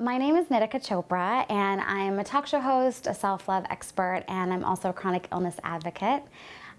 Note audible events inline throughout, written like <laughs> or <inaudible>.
My name is Nitika Chopra and I'm a talk show host, a self-love expert, and I'm also a chronic illness advocate.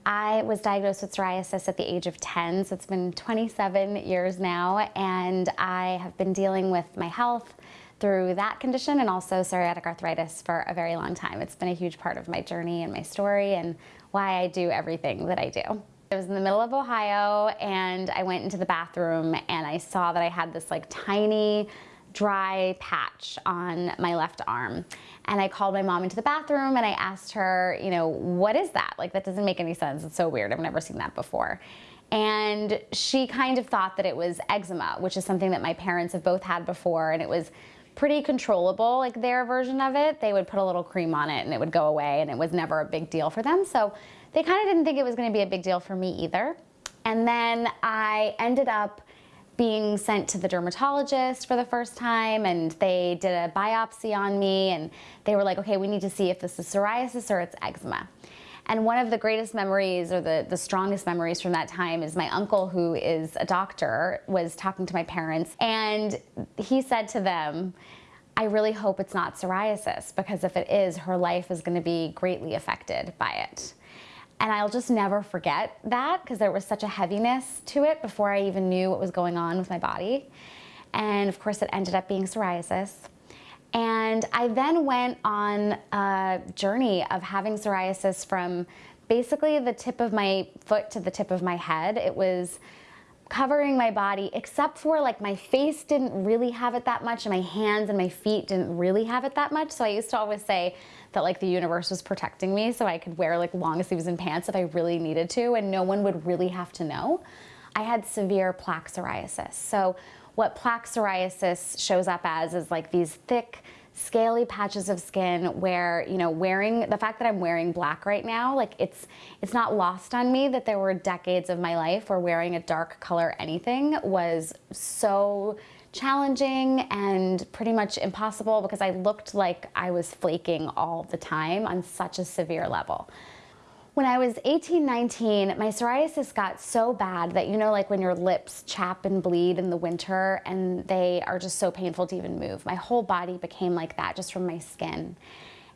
I was diagnosed with psoriasis at the age of 10, so it's been 27 years now, and I have been dealing with my health through that condition and also psoriatic arthritis for a very long time. It's been a huge part of my journey and my story and why I do everything that I do. I was in the middle of Ohio and I went into the bathroom and I saw that I had this like tiny dry patch on my left arm. And I called my mom into the bathroom and I asked her, you know, what is that? Like, that doesn't make any sense. It's so weird. I've never seen that before. And she kind of thought that it was eczema, which is something that my parents have both had before. And it was pretty controllable, like their version of it. They would put a little cream on it and it would go away and it was never a big deal for them. So they kind of didn't think it was going to be a big deal for me either. And then I ended up being sent to the dermatologist for the first time and they did a biopsy on me and they were like, okay, we need to see if this is psoriasis or it's eczema. And one of the greatest memories or the, the strongest memories from that time is my uncle who is a doctor was talking to my parents and he said to them, I really hope it's not psoriasis because if it is, her life is gonna be greatly affected by it. And I'll just never forget that because there was such a heaviness to it before I even knew what was going on with my body. And of course it ended up being psoriasis. And I then went on a journey of having psoriasis from basically the tip of my foot to the tip of my head. It was covering my body except for like my face didn't really have it that much and my hands and my feet didn't really have it that much. So I used to always say that like the universe was protecting me so I could wear like long sleeves and pants if I really needed to and no one would really have to know. I had severe plaque psoriasis. So what plaque psoriasis shows up as is like these thick, scaly patches of skin where, you know, wearing, the fact that I'm wearing black right now, like it's, it's not lost on me that there were decades of my life where wearing a dark color anything was so challenging and pretty much impossible because I looked like I was flaking all the time on such a severe level. When I was 18, 19, my psoriasis got so bad that you know like when your lips chap and bleed in the winter and they are just so painful to even move. My whole body became like that just from my skin.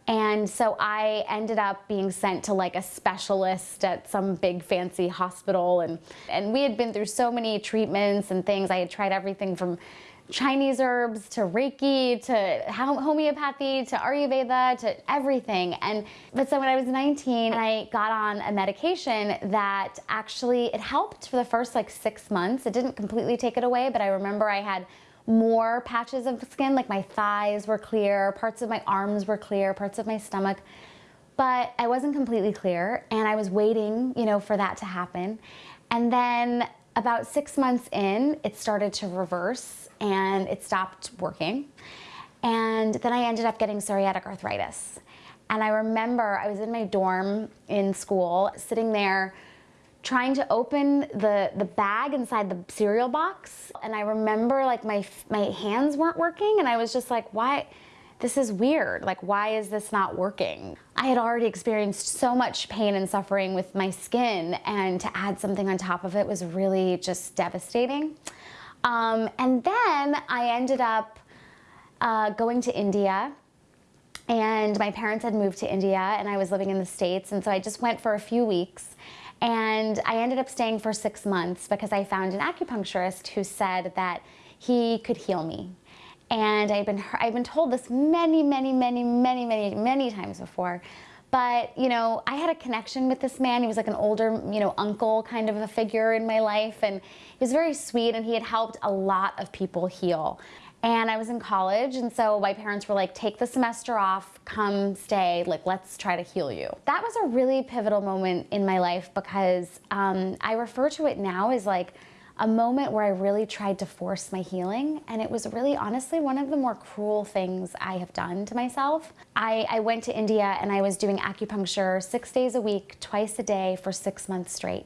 And so I ended up being sent to like a specialist at some big fancy hospital and, and we had been through so many treatments and things. I had tried everything from Chinese herbs to Reiki to homeopathy to Ayurveda to everything. And but so when I was 19, I got on a medication that actually it helped for the first like six months. It didn't completely take it away, but I remember I had more patches of skin, like my thighs were clear, parts of my arms were clear, parts of my stomach. But I wasn't completely clear and I was waiting, you know, for that to happen. And then about six months in, it started to reverse and it stopped working. And then I ended up getting psoriatic arthritis. And I remember I was in my dorm in school, sitting there trying to open the, the bag inside the cereal box. And I remember like my, my hands weren't working and I was just like, why? This is weird. Like, why is this not working? I had already experienced so much pain and suffering with my skin and to add something on top of it was really just devastating. Um, and then I ended up uh, going to India and my parents had moved to India and I was living in the States and so I just went for a few weeks and I ended up staying for six months because I found an acupuncturist who said that he could heal me and I've been, I've been told this many, many, many, many, many, many times before. But, you know, I had a connection with this man. He was like an older, you know, uncle kind of a figure in my life. And he was very sweet and he had helped a lot of people heal. And I was in college, and so my parents were like, take the semester off, come stay, like, let's try to heal you. That was a really pivotal moment in my life because um, I refer to it now as like a moment where I really tried to force my healing and it was really honestly one of the more cruel things I have done to myself. I, I went to India and I was doing acupuncture six days a week, twice a day for six months straight.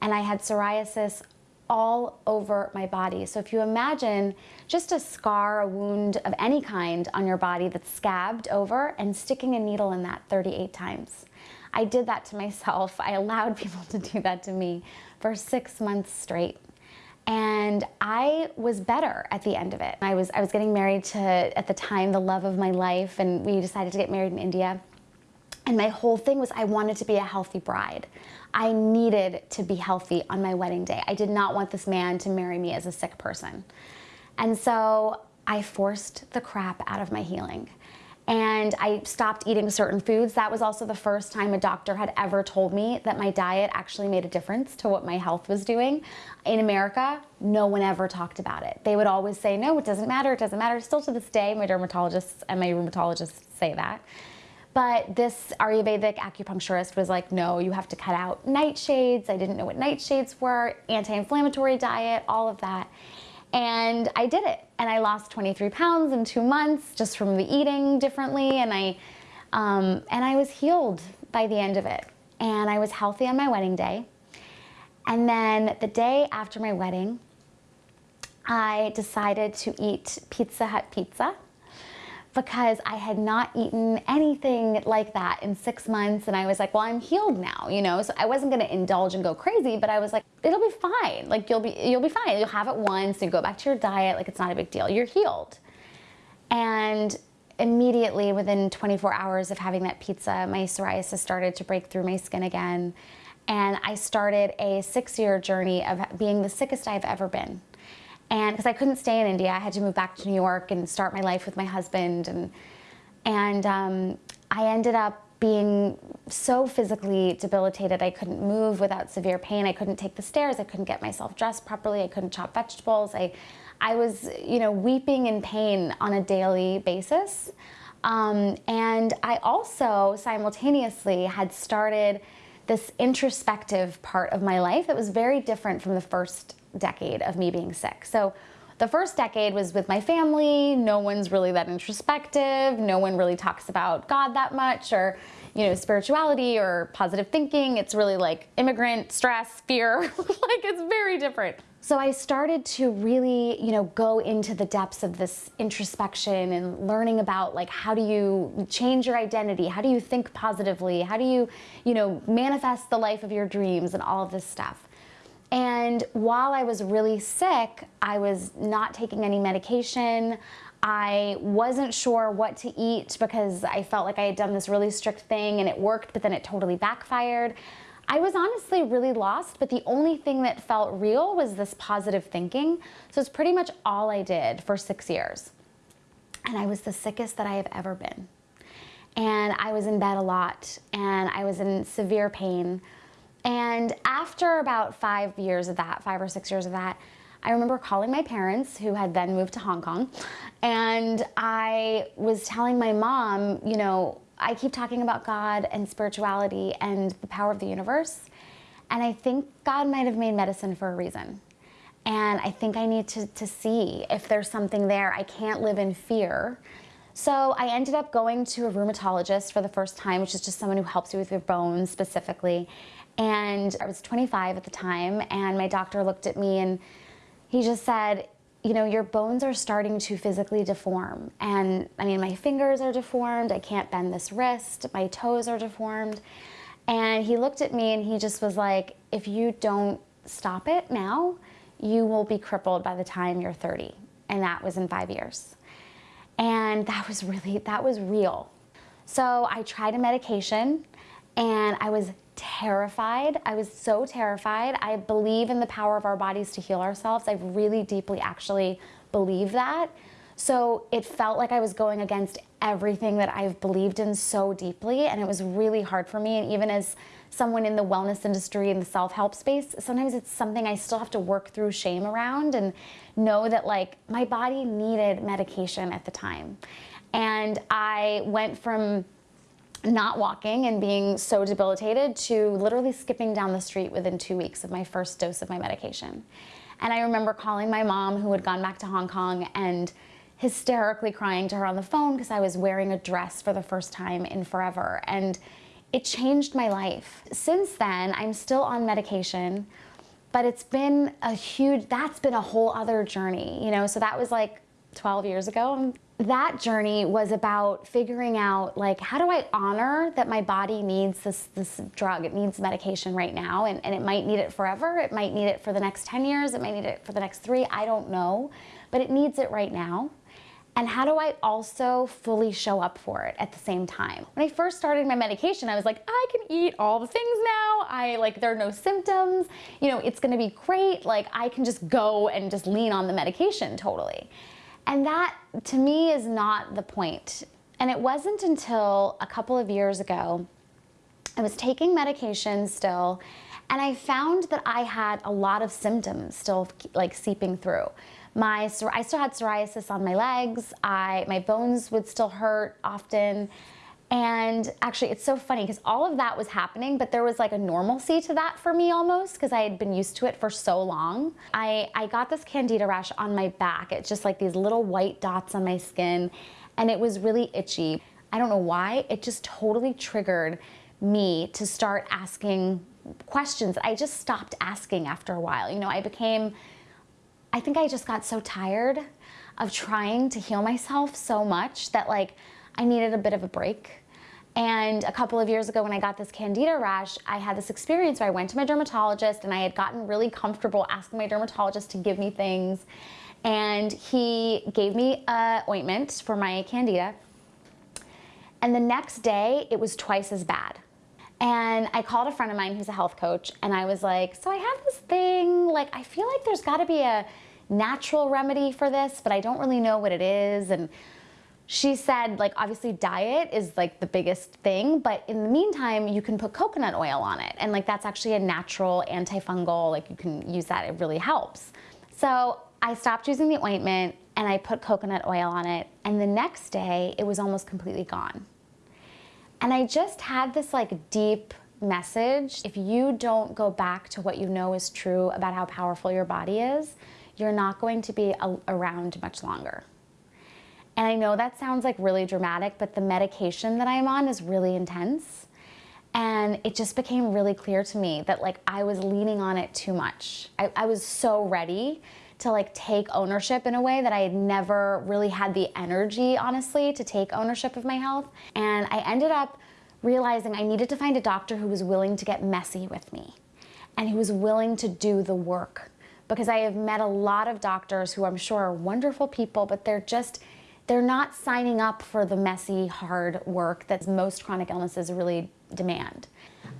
And I had psoriasis all over my body. So if you imagine just a scar, a wound of any kind on your body that's scabbed over and sticking a needle in that 38 times. I did that to <laughs> myself. I allowed people to do that to me for six months straight. And I was better at the end of it. I was, I was getting married to, at the time, the love of my life, and we decided to get married in India. And my whole thing was I wanted to be a healthy bride. I needed to be healthy on my wedding day. I did not want this man to marry me as a sick person. And so I forced the crap out of my healing and I stopped eating certain foods. That was also the first time a doctor had ever told me that my diet actually made a difference to what my health was doing. In America, no one ever talked about it. They would always say, no, it doesn't matter, it doesn't matter. Still to this day, my dermatologists and my rheumatologists say that. But this Ayurvedic acupuncturist was like, no, you have to cut out nightshades. I didn't know what nightshades were, anti-inflammatory diet, all of that. And I did it. And I lost 23 pounds in two months just from the eating differently. And I, um, and I was healed by the end of it. And I was healthy on my wedding day. And then the day after my wedding, I decided to eat Pizza Hut pizza because I had not eaten anything like that in six months. And I was like, well, I'm healed now, you know? So I wasn't gonna indulge and go crazy, but I was like, it'll be fine. Like you'll be, you'll be fine. You'll have it once, and go back to your diet, like it's not a big deal. You're healed. And immediately within 24 hours of having that pizza, my psoriasis started to break through my skin again. And I started a six year journey of being the sickest I've ever been. And because I couldn't stay in India, I had to move back to New York and start my life with my husband. And, and um, I ended up being so physically debilitated. I couldn't move without severe pain. I couldn't take the stairs. I couldn't get myself dressed properly. I couldn't chop vegetables. I, I was, you know, weeping in pain on a daily basis. Um, and I also simultaneously had started this introspective part of my life that was very different from the first decade of me being sick. So the first decade was with my family. No one's really that introspective. No one really talks about God that much or, you know, spirituality or positive thinking. It's really like immigrant stress, fear. <laughs> like it's very different. So I started to really, you know, go into the depths of this introspection and learning about like how do you change your identity? How do you think positively? How do you, you know, manifest the life of your dreams and all of this stuff. And while I was really sick, I was not taking any medication. I wasn't sure what to eat because I felt like I had done this really strict thing and it worked, but then it totally backfired. I was honestly really lost, but the only thing that felt real was this positive thinking. So it's pretty much all I did for six years. And I was the sickest that I have ever been. And I was in bed a lot and I was in severe pain. And after about five years of that, five or six years of that, I remember calling my parents who had then moved to Hong Kong and I was telling my mom, you know, I keep talking about God and spirituality and the power of the universe and I think God might have made medicine for a reason. And I think I need to, to see if there's something there. I can't live in fear. So I ended up going to a rheumatologist for the first time, which is just someone who helps you with your bones specifically. And I was 25 at the time, and my doctor looked at me and he just said, you know, your bones are starting to physically deform. And I mean, my fingers are deformed. I can't bend this wrist. My toes are deformed. And he looked at me and he just was like, if you don't stop it now, you will be crippled by the time you're 30. And that was in five years. And that was really, that was real. So I tried a medication and I was terrified. I was so terrified. I believe in the power of our bodies to heal ourselves. I really deeply actually believe that. So it felt like I was going against everything that I've believed in so deeply and it was really hard for me. And even as someone in the wellness industry and the self-help space, sometimes it's something I still have to work through shame around and know that like my body needed medication at the time. And I went from not walking and being so debilitated to literally skipping down the street within two weeks of my first dose of my medication. And I remember calling my mom who had gone back to Hong Kong and hysterically crying to her on the phone because I was wearing a dress for the first time in forever. And it changed my life. Since then, I'm still on medication, but it's been a huge, that's been a whole other journey, you know? So that was like 12 years ago. That journey was about figuring out like, how do I honor that my body needs this, this drug? It needs medication right now and, and it might need it forever. It might need it for the next 10 years. It might need it for the next three. I don't know, but it needs it right now. And how do I also fully show up for it at the same time? When I first started my medication, I was like, I can eat all the things now. I like, there are no symptoms. You know, it's gonna be great. Like, I can just go and just lean on the medication totally. And that, to me, is not the point. And it wasn't until a couple of years ago, I was taking medication still, and I found that I had a lot of symptoms still like seeping through. My, I still had psoriasis on my legs. I, my bones would still hurt often. And actually, it's so funny because all of that was happening, but there was like a normalcy to that for me almost because I had been used to it for so long. I, I got this candida rash on my back. It's just like these little white dots on my skin, and it was really itchy. I don't know why, it just totally triggered me to start asking questions. I just stopped asking after a while. You know, I became I think I just got so tired of trying to heal myself so much that like I needed a bit of a break. And a couple of years ago when I got this candida rash, I had this experience where I went to my dermatologist and I had gotten really comfortable asking my dermatologist to give me things. And he gave me a ointment for my candida. And the next day, it was twice as bad. And I called a friend of mine who's a health coach and I was like, so I have this thing, like I feel like there's gotta be a natural remedy for this, but I don't really know what it is. And she said like obviously diet is like the biggest thing, but in the meantime, you can put coconut oil on it. And like that's actually a natural antifungal, like you can use that, it really helps. So I stopped using the ointment and I put coconut oil on it. And the next day it was almost completely gone. And I just had this like deep message. If you don't go back to what you know is true about how powerful your body is, you're not going to be around much longer. And I know that sounds like really dramatic, but the medication that I'm on is really intense. And it just became really clear to me that like I was leaning on it too much. I, I was so ready to like take ownership in a way that I had never really had the energy, honestly, to take ownership of my health. And I ended up realizing I needed to find a doctor who was willing to get messy with me and who was willing to do the work. Because I have met a lot of doctors who I'm sure are wonderful people, but they're just, they're not signing up for the messy, hard work that most chronic illnesses really demand.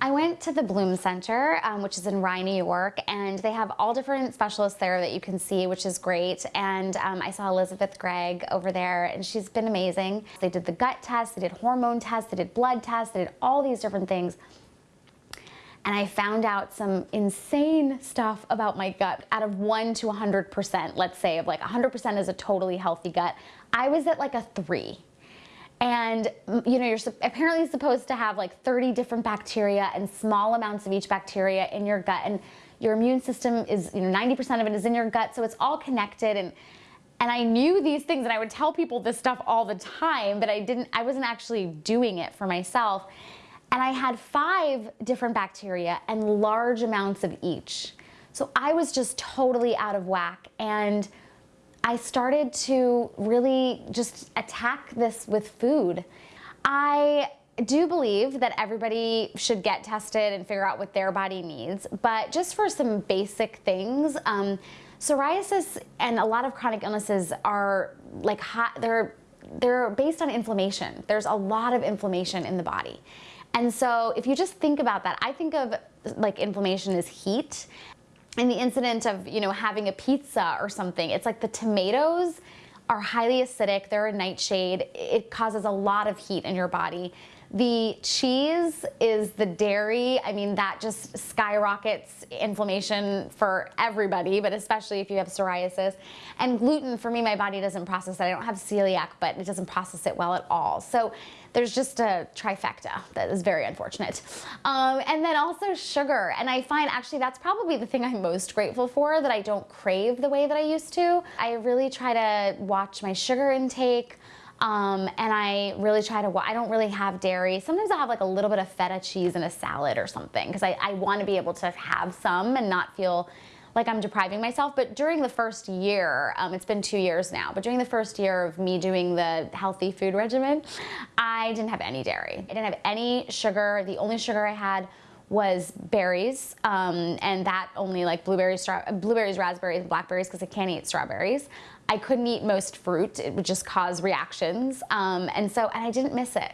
I went to the Blum Center, um, which is in Rye, New York, and they have all different specialists there that you can see, which is great. And um, I saw Elizabeth Gregg over there, and she's been amazing. They did the gut test, they did hormone tests, they did blood tests, they did all these different things. And I found out some insane stuff about my gut. Out of 1 to 100%, let's say, of like 100% is a totally healthy gut, I was at like a 3 and you know, you're apparently supposed to have like 30 different bacteria and small amounts of each bacteria in your gut. And your immune system is, you know, 90% of it is in your gut. So it's all connected. And, and I knew these things and I would tell people this stuff all the time, but I didn't, I wasn't actually doing it for myself. And I had five different bacteria and large amounts of each. So I was just totally out of whack. And I started to really just attack this with food. I do believe that everybody should get tested and figure out what their body needs, but just for some basic things, um, psoriasis and a lot of chronic illnesses are like hot, they're, they're based on inflammation. There's a lot of inflammation in the body. And so if you just think about that, I think of like inflammation as heat in the incident of, you know, having a pizza or something, it's like the tomatoes are highly acidic, they're a nightshade, it causes a lot of heat in your body. The cheese is the dairy. I mean, that just skyrockets inflammation for everybody, but especially if you have psoriasis. And gluten, for me, my body doesn't process it. I don't have celiac, but it doesn't process it well at all. So there's just a trifecta that is very unfortunate. Um, and then also sugar. And I find actually that's probably the thing I'm most grateful for, that I don't crave the way that I used to. I really try to watch my sugar intake. Um, and I really try to, I don't really have dairy. Sometimes I'll have like a little bit of feta cheese in a salad or something because I, I want to be able to have some and not feel like I'm depriving myself. But during the first year, um, it's been two years now, but during the first year of me doing the healthy food regimen, I didn't have any dairy. I didn't have any sugar. The only sugar I had was berries, um, and that only like blueberries, blueberries, raspberries, blackberries, because I can't eat strawberries. I couldn't eat most fruit. It would just cause reactions. Um, and so, and I didn't miss it.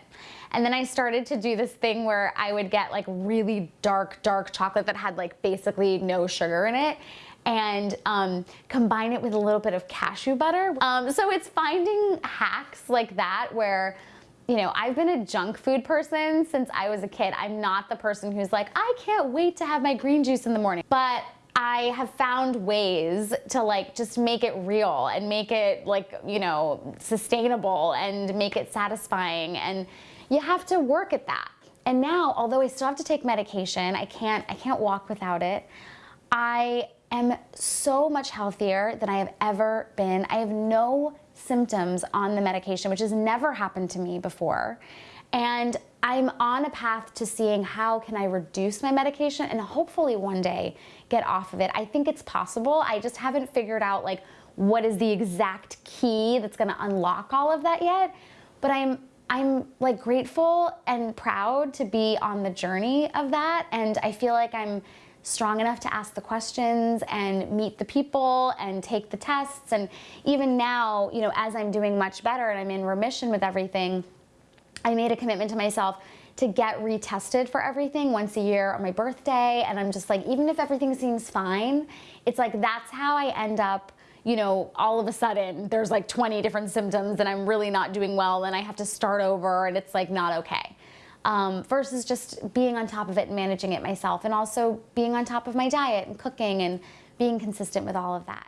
And then I started to do this thing where I would get like really dark, dark chocolate that had like basically no sugar in it and um, combine it with a little bit of cashew butter. Um, so it's finding hacks like that where you know, I've been a junk food person since I was a kid. I'm not the person who's like, I can't wait to have my green juice in the morning. But I have found ways to like just make it real and make it like, you know, sustainable and make it satisfying. And you have to work at that. And now, although I still have to take medication, I can't, I can't walk without it. I am so much healthier than I have ever been. I have no symptoms on the medication, which has never happened to me before. And I'm on a path to seeing how can I reduce my medication and hopefully one day get off of it. I think it's possible. I just haven't figured out like what is the exact key that's going to unlock all of that yet. But I'm I'm like grateful and proud to be on the journey of that and I feel like I'm strong enough to ask the questions and meet the people and take the tests. And even now, you know, as I'm doing much better and I'm in remission with everything, I made a commitment to myself to get retested for everything once a year on my birthday. And I'm just like, even if everything seems fine, it's like that's how I end up you know, all of a sudden there's like 20 different symptoms and I'm really not doing well and I have to start over and it's like not okay um, versus just being on top of it and managing it myself and also being on top of my diet and cooking and being consistent with all of that.